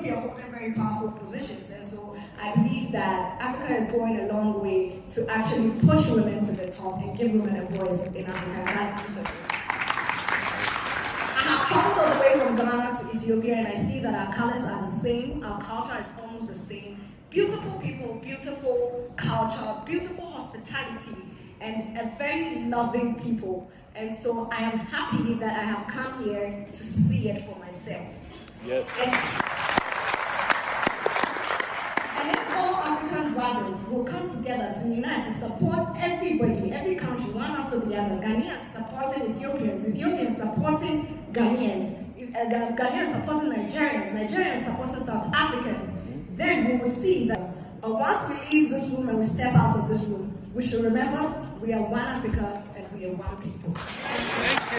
Ethiopia holding very powerful positions. And so I believe that Africa is going a long way to actually push women to the top and give women a voice in Africa. And that's beautiful. I have traveled all the way from Ghana to Ethiopia and I see that our colors are the same, our culture is almost the same. Beautiful people, beautiful culture, beautiful hospitality, and a very loving people. And so I am happy that I have come here to see it for myself. Yes. And if all Brothers will come together to unite to support everybody, every country, one after the other, Ghanaians supporting Ethiopians, Ethiopians supporting Ghanaians, uh, Ghanaians supporting Nigerians, Nigerians supporting South Africans, then we will see that uh, once we leave this room and we step out of this room, we should remember we are one Africa and we are one people.